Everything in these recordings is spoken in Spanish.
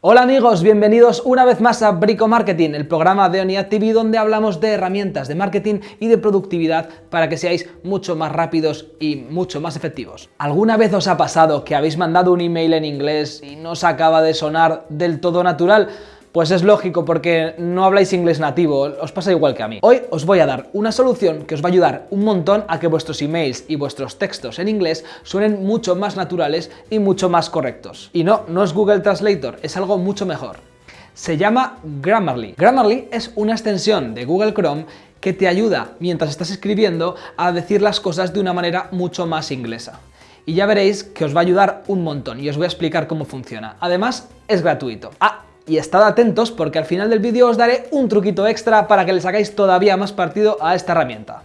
Hola amigos, bienvenidos una vez más a Brico Marketing, el programa de ONIAD TV donde hablamos de herramientas de marketing y de productividad para que seáis mucho más rápidos y mucho más efectivos. ¿Alguna vez os ha pasado que habéis mandado un email en inglés y no os acaba de sonar del todo natural? Pues es lógico porque no habláis inglés nativo, os pasa igual que a mí. Hoy os voy a dar una solución que os va a ayudar un montón a que vuestros emails y vuestros textos en inglés suenen mucho más naturales y mucho más correctos. Y no, no es Google Translator, es algo mucho mejor. Se llama Grammarly. Grammarly es una extensión de Google Chrome que te ayuda, mientras estás escribiendo, a decir las cosas de una manera mucho más inglesa y ya veréis que os va a ayudar un montón y os voy a explicar cómo funciona. Además, es gratuito. Ah, y estad atentos porque al final del vídeo os daré un truquito extra para que le sacáis todavía más partido a esta herramienta.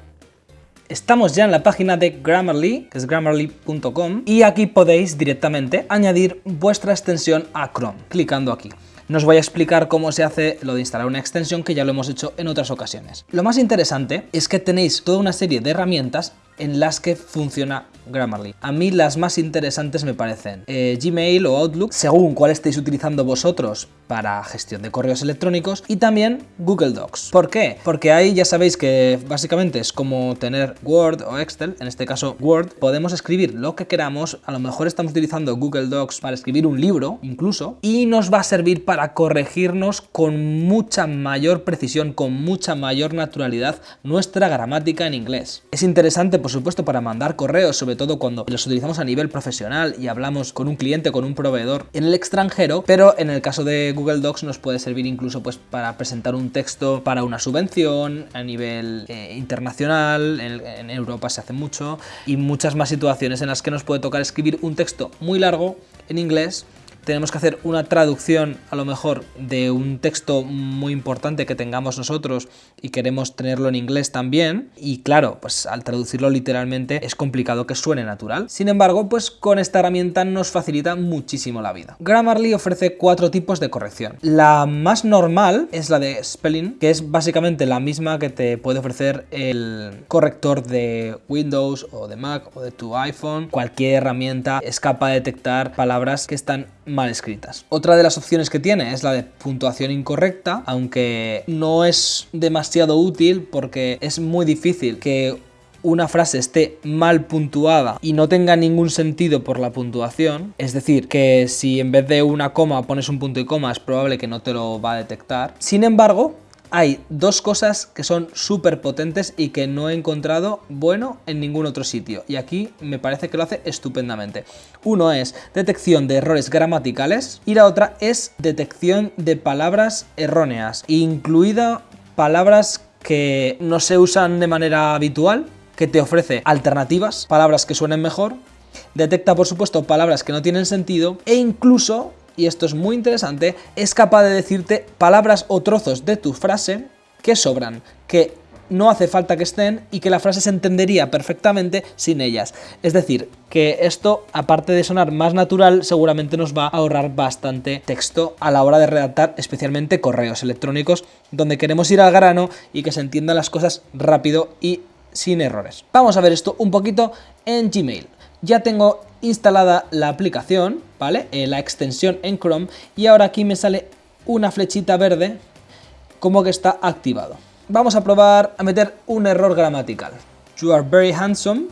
Estamos ya en la página de Grammarly, que es grammarly.com, y aquí podéis directamente añadir vuestra extensión a Chrome, clicando aquí. No os voy a explicar cómo se hace lo de instalar una extensión, que ya lo hemos hecho en otras ocasiones. Lo más interesante es que tenéis toda una serie de herramientas en las que funciona Grammarly. A mí las más interesantes me parecen eh, Gmail o Outlook, según cuál estéis utilizando vosotros para gestión de correos electrónicos, y también Google Docs. ¿Por qué? Porque ahí ya sabéis que básicamente es como tener Word o Excel, en este caso Word, podemos escribir lo que queramos, a lo mejor estamos utilizando Google Docs para escribir un libro incluso, y nos va a servir para corregirnos con mucha mayor precisión, con mucha mayor naturalidad nuestra gramática en inglés. Es interesante por supuesto para mandar correos, sobre todo cuando los utilizamos a nivel profesional y hablamos con un cliente, con un proveedor en el extranjero, pero en el caso de Google Docs nos puede servir incluso pues para presentar un texto para una subvención a nivel eh, internacional, en, en Europa se hace mucho, y muchas más situaciones en las que nos puede tocar escribir un texto muy largo en inglés tenemos que hacer una traducción a lo mejor de un texto muy importante que tengamos nosotros y queremos tenerlo en inglés también y claro, pues al traducirlo literalmente es complicado que suene natural. Sin embargo, pues con esta herramienta nos facilita muchísimo la vida. Grammarly ofrece cuatro tipos de corrección. La más normal es la de spelling, que es básicamente la misma que te puede ofrecer el corrector de Windows o de Mac o de tu iPhone. Cualquier herramienta es capaz de detectar palabras que están mal escritas. Otra de las opciones que tiene es la de puntuación incorrecta, aunque no es demasiado útil porque es muy difícil que una frase esté mal puntuada y no tenga ningún sentido por la puntuación, es decir, que si en vez de una coma pones un punto y coma es probable que no te lo va a detectar. Sin embargo, hay dos cosas que son súper potentes y que no he encontrado bueno en ningún otro sitio. Y aquí me parece que lo hace estupendamente. Uno es detección de errores gramaticales y la otra es detección de palabras erróneas, incluida palabras que no se usan de manera habitual, que te ofrece alternativas, palabras que suenen mejor, detecta por supuesto palabras que no tienen sentido e incluso y esto es muy interesante, es capaz de decirte palabras o trozos de tu frase que sobran, que no hace falta que estén y que la frase se entendería perfectamente sin ellas. Es decir, que esto, aparte de sonar más natural, seguramente nos va a ahorrar bastante texto a la hora de redactar, especialmente correos electrónicos, donde queremos ir al grano y que se entiendan las cosas rápido y sin errores. Vamos a ver esto un poquito en Gmail. Ya tengo instalada la aplicación, ¿vale? Eh, la extensión en Chrome y ahora aquí me sale una flechita verde como que está activado. Vamos a probar a meter un error gramatical. You are very handsome,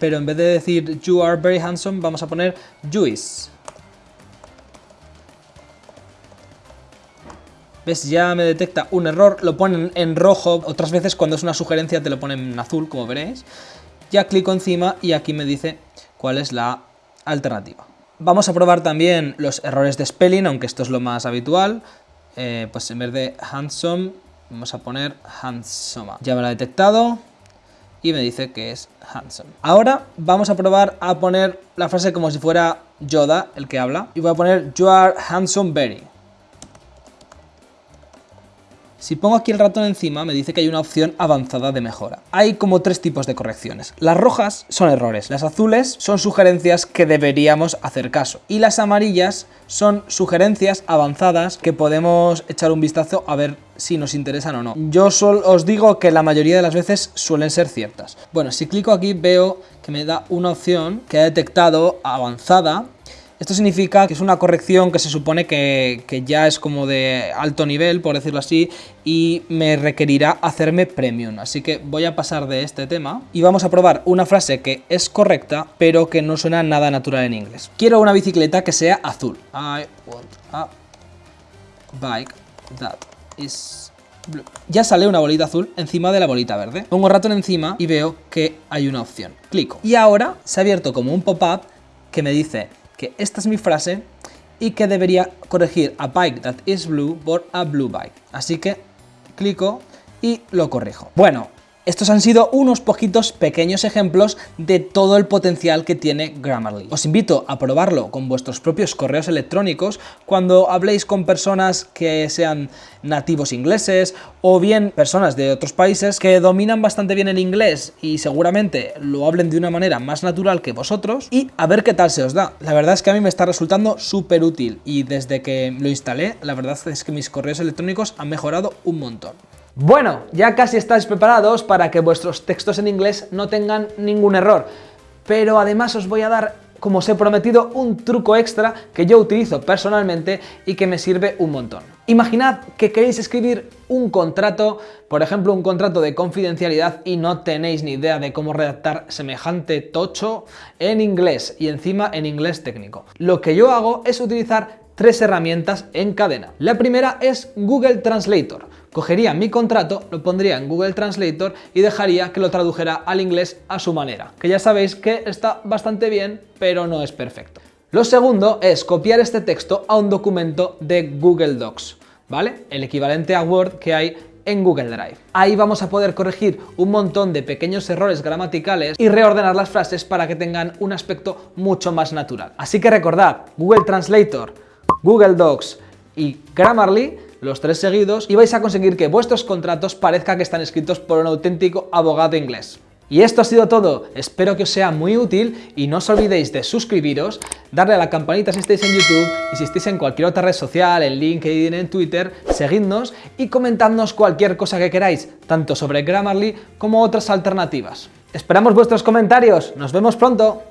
pero en vez de decir you are very handsome vamos a poner you is. ¿Ves? Ya me detecta un error, lo ponen en rojo, otras veces cuando es una sugerencia te lo ponen en azul, como veréis. Ya clico encima y aquí me dice cuál es la alternativa. Vamos a probar también los errores de spelling, aunque esto es lo más habitual. Eh, pues en vez de handsome, vamos a poner handsome. Ya me lo ha detectado y me dice que es handsome. Ahora vamos a probar a poner la frase como si fuera Yoda, el que habla. Y voy a poner You are handsome very. Si pongo aquí el ratón encima, me dice que hay una opción avanzada de mejora. Hay como tres tipos de correcciones. Las rojas son errores, las azules son sugerencias que deberíamos hacer caso. Y las amarillas son sugerencias avanzadas que podemos echar un vistazo a ver si nos interesan o no. Yo solo os digo que la mayoría de las veces suelen ser ciertas. Bueno, si clico aquí veo que me da una opción que ha detectado avanzada Esto significa que es una corrección que se supone que, que, ya es como de alto nivel, por decirlo así, y me requerirá hacerme premium. Así que voy a pasar de este tema y vamos a probar una frase que es correcta, pero que no suena nada natural en inglés. Quiero una bicicleta que sea azul. I want a bike that is blue. Ya sale una bolita azul encima de la bolita verde. Pongo ratón encima y veo que hay una opción. Clico. Y ahora se ha abierto como un pop-up que me dice que esta es mi frase y que debería corregir a bike that is blue por a blue bike. Así que clico y lo corrijo. Bueno, estos han sido unos poquitos pequeños ejemplos de todo el potencial que tiene Grammarly. Os invito a probarlo con vuestros propios correos electrónicos cuando habléis con personas que sean nativos ingleses o bien personas de otros países que dominan bastante bien el inglés y seguramente lo hablen de una manera más natural que vosotros y a ver qué tal se os da. La verdad es que a mí me está resultando súper útil y desde que lo instalé la verdad es que mis correos electrónicos han mejorado un montón. Bueno, ya casi estáis preparados para que vuestros textos en inglés no tengan ningún error, pero además os voy a dar, como os he prometido, un truco extra que yo utilizo personalmente y que me sirve un montón. Imaginad que queréis escribir un contrato, por ejemplo un contrato de confidencialidad y no tenéis ni idea de cómo redactar semejante tocho en inglés y encima en inglés técnico. Lo que yo hago es utilizar tres herramientas en cadena. La primera es Google Translator cogería mi contrato, lo pondría en Google Translator y dejaría que lo tradujera al inglés a su manera, que ya sabéis que está bastante bien, pero no es perfecto. Lo segundo es copiar este texto a un documento de Google Docs, ¿vale? El equivalente a Word que hay en Google Drive. Ahí vamos a poder corregir un montón de pequeños errores gramaticales y reordenar las frases para que tengan un aspecto mucho más natural. Así que recordad, Google Translator, Google Docs y Grammarly los tres seguidos, y vais a conseguir que vuestros contratos parezca que están escritos por un auténtico abogado inglés. Y esto ha sido todo, espero que os sea muy útil y no os olvidéis de suscribiros, darle a la campanita si estáis en YouTube y si estáis en cualquier otra red social, en LinkedIn, en Twitter, seguidnos y comentadnos cualquier cosa que queráis, tanto sobre Grammarly como otras alternativas. Esperamos vuestros comentarios, nos vemos pronto.